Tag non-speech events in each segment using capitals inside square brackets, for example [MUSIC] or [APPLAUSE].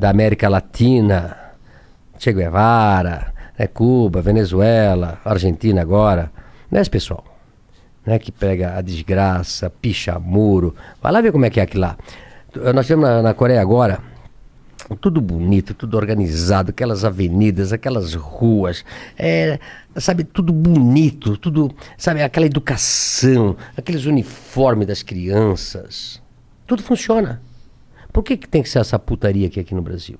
da América Latina, Che Guevara, né, Cuba, Venezuela, Argentina agora, é esse pessoal. Né, que pega a desgraça, picha muro. Vai lá ver como é que é aquilo lá. Nós temos na, na Coreia agora tudo bonito, tudo organizado, aquelas avenidas, aquelas ruas, é, sabe, tudo bonito, tudo, sabe, aquela educação, aqueles uniformes das crianças, tudo funciona. Por que, que tem que ser essa putaria aqui, aqui no Brasil?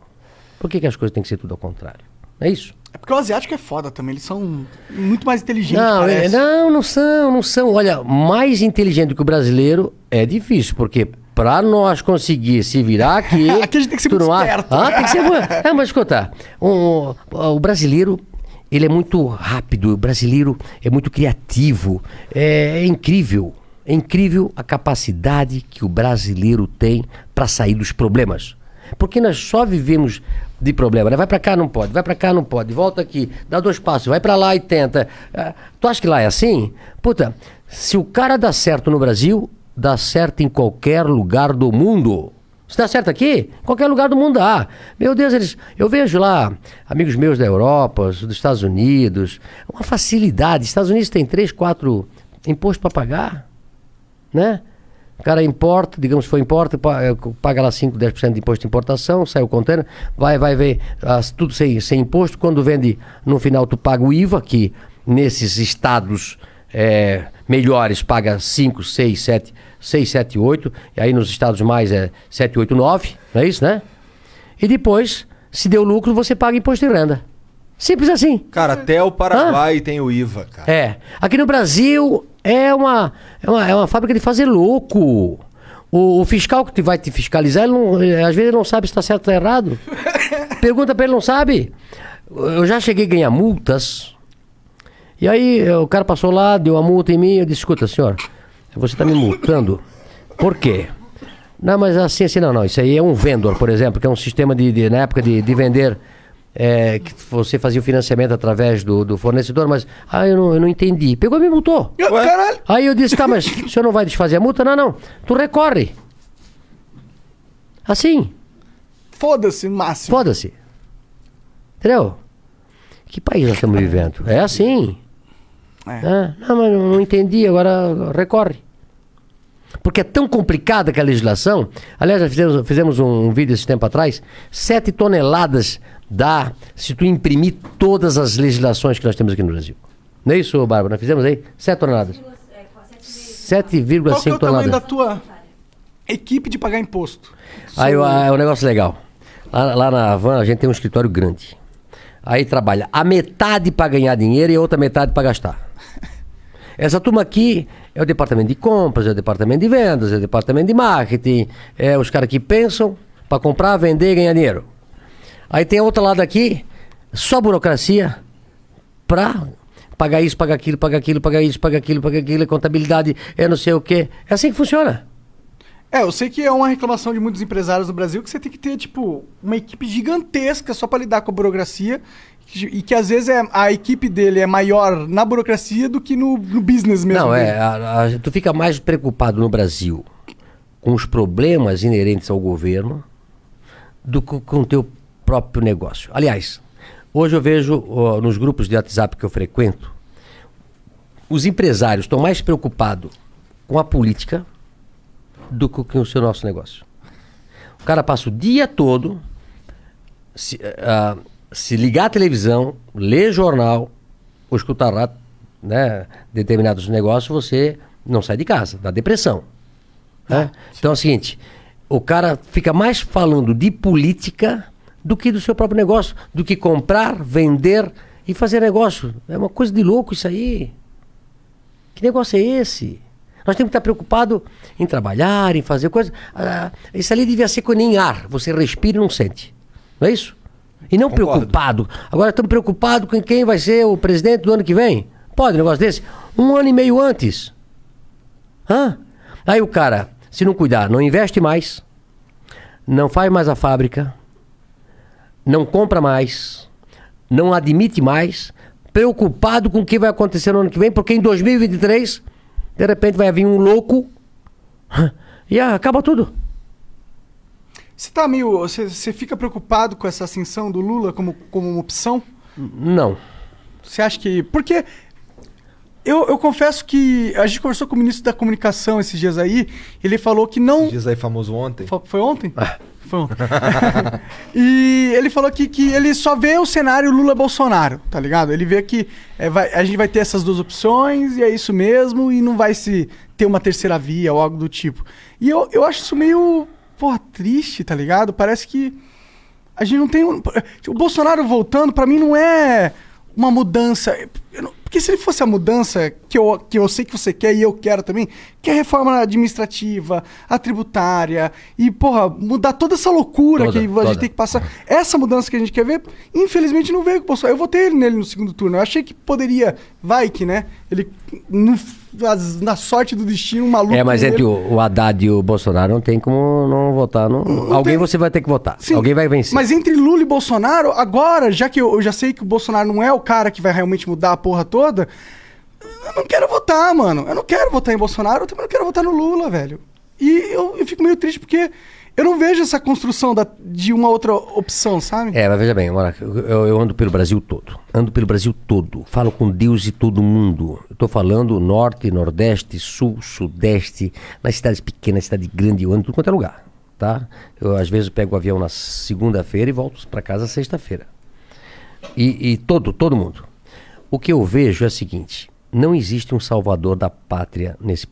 Por que, que as coisas têm que ser tudo ao contrário? É isso? É porque o asiático é foda também, eles são muito mais inteligentes. Não, é, não, não são, não são. Olha, mais inteligente que o brasileiro é difícil, porque para nós conseguir se virar [LAUGHS] aqui. Aqui a gente tem que ser muito esperto. Ah, tem que ser. É, mas escuta, um, o brasileiro. Ele é muito rápido, o brasileiro é muito criativo, é, é incrível. É incrível a capacidade que o brasileiro tem para sair dos problemas. Porque nós só vivemos de problema, né? Vai para cá, não pode, vai para cá, não pode, volta aqui, dá dois passos, vai para lá e tenta. Ah, tu acha que lá é assim? Puta, se o cara dá certo no Brasil, dá certo em qualquer lugar do mundo. Se dá certo aqui, qualquer lugar do mundo dá. Meu Deus, eles, eu vejo lá amigos meus da Europa, dos Estados Unidos, uma facilidade. Estados Unidos tem três, quatro impostos para pagar, né? O cara importa, digamos que foi importa, eh, paga lá 5, 10% de imposto de importação, sai o container, vai, vai ver as- tudo sem, sem imposto. Quando vende, no final tu paga o IVA, que nesses estados eh, melhores paga 5, 6, 7, 6, 7, 8, e aí nos estados mais é 7, 8, 9, não é isso, né? E depois, se deu lucro, você paga imposto de renda. Simples assim. Cara, até o Paraguai tem o IVA, cara. É. Aqui no Brasil é uma, é uma, é uma fábrica de fazer louco. O, o fiscal que te vai te fiscalizar, ele não- eh, às vezes ele não sabe se está certo ou errado. [LAUGHS] Pergunta para ele, não sabe. Eu já cheguei a ganhar multas. E aí eh, o cara passou lá, deu a multa em mim. Eu disse: escuta, senhor, você está me multando. Por quê? Não, mas assim, assim, não, não. Isso aí é um vendor, por exemplo, que é um sistema de, de- na época de, de vender. É, que você fazia o financiamento através do, do fornecedor, mas ah, eu não, eu não entendi. Pegou e me multou. Eu- Caralho. Aí eu disse, tá, mas [LAUGHS] o senhor não vai desfazer a multa? Não, não. Tu recorre. Assim, Foda-se, máximo. foda-se. Entendeu? Que país nós estamos vivendo? É assim. É. Ah, não, mas não, não entendi, agora recorre. Porque é tão complicada que a legislação. Aliás, nós fizemos, fizemos um vídeo esse tempo atrás. Sete toneladas dá se tu imprimir todas as legislações que nós temos aqui no Brasil. Não é isso, Bárbara? Nós fizemos aí? Sete toneladas. Qual que é 7,5 o tamanho da toneladas. tua equipe de pagar imposto? Aí o- é um negócio legal. Lá, lá na Havan a gente tem um escritório grande. Aí trabalha a metade para ganhar dinheiro e a outra metade para gastar. [LAUGHS] Essa turma aqui é o departamento de compras, é o departamento de vendas, é o departamento de marketing, é os caras que pensam para comprar, vender e ganhar dinheiro. Aí tem a outra lado aqui, só burocracia para pagar isso, pagar aquilo, pagar aquilo, pagar isso, pagar aquilo, pagar aquilo, contabilidade, é não sei o quê. É assim que funciona. É, eu sei que é uma reclamação de muitos empresários no Brasil que você tem que ter, tipo, uma equipe gigantesca só pra lidar com a burocracia e que às vezes é, a equipe dele é maior na burocracia do que no, no business mesmo. Não, é. a- a- tu fica mais preocupado no Brasil com os problemas inerentes ao governo do que com o teu próprio negócio. Aliás, hoje eu vejo ó, nos grupos de WhatsApp que eu frequento, os empresários estão mais preocupados com a política do que com o seu nosso negócio. O cara passa o dia todo se, ah, se ligar à televisão, ler jornal ou escutar né, determinados negócios, você não sai de casa, dá depressão. né? Então é o seguinte, o cara fica mais falando de política do que do seu próprio negócio, do que comprar, vender e fazer negócio. É uma coisa de louco isso aí. Que negócio é esse? Nós temos que estar preocupados em trabalhar, em fazer coisas. Ah, isso ali devia ser com nem ar. Você respira e não sente. Não é isso? E não Concordo. preocupado. Agora estamos preocupados com quem vai ser o presidente do ano que vem. Pode um negócio desse? Um ano e meio antes. Hã? Aí o cara, se não cuidar, não investe mais, não faz mais a fábrica, não compra mais, não admite mais, preocupado com o que vai acontecer no ano que vem, porque em 2023, de repente vai vir um louco e ah, acaba tudo. Você tá meio. Você, você fica preocupado com essa ascensão do Lula como, como uma opção? Não. Você acha que. Porque. Eu, eu confesso que a gente conversou com o ministro da comunicação esses dias aí. Ele falou que não. Diz aí famoso ontem. Fo- Foi ontem? Foi ontem. [LAUGHS] e ele falou que, que ele só vê o cenário Lula-Bolsonaro, tá ligado? Ele vê que é, vai- a gente vai ter essas duas opções e é isso mesmo, e não vai se ter uma terceira via ou algo do tipo. E eu, eu acho isso meio, porra, triste, tá ligado? Parece que a gente não tem. um- O Bolsonaro voltando, pra mim, não é uma mudança. Não- porque se ele fosse a mudança que eu, que eu sei que você quer e eu quero também, que é a reforma administrativa, a tributária, e, porra, mudar toda essa loucura Toda, que a toda. gente tem que passar. Essa mudança que a gente quer ver, infelizmente não veio com o Bolsonaro. Eu votei ele nele no segundo turno. Eu achei que poderia, vai que, né? Ele, no- na sorte do destino, um maluco. É, mas entre o, o Haddad e o Bolsonaro não tem como não votar. Não, alguém tem- você vai ter que votar. Sim, Alguém vai vencer. Mas entre Lula e Bolsonaro, agora, já que eu, eu já sei que o Bolsonaro não é o cara que vai realmente mudar a porra toda, eu não quero votar, mano. Eu não quero votar em Bolsonaro, eu também não quero votar no Lula, velho. E eu, eu fico meio triste porque eu não vejo essa construção da- de uma outra opção, sabe? É, mas veja bem, eu, eu- ando pelo Brasil todo. Ando pelo Brasil todo. Falo com Deus e todo mundo. Tô falando norte, nordeste, sul, sudeste, nas cidades pequenas, cidade grande, eu ando tudo quanto é lugar. Tá? Eu às vezes pego o avião na segunda-feira e volto para casa sexta-feira. E, e todo, todo mundo. O que eu vejo é o seguinte: não existe um salvador da pátria nesse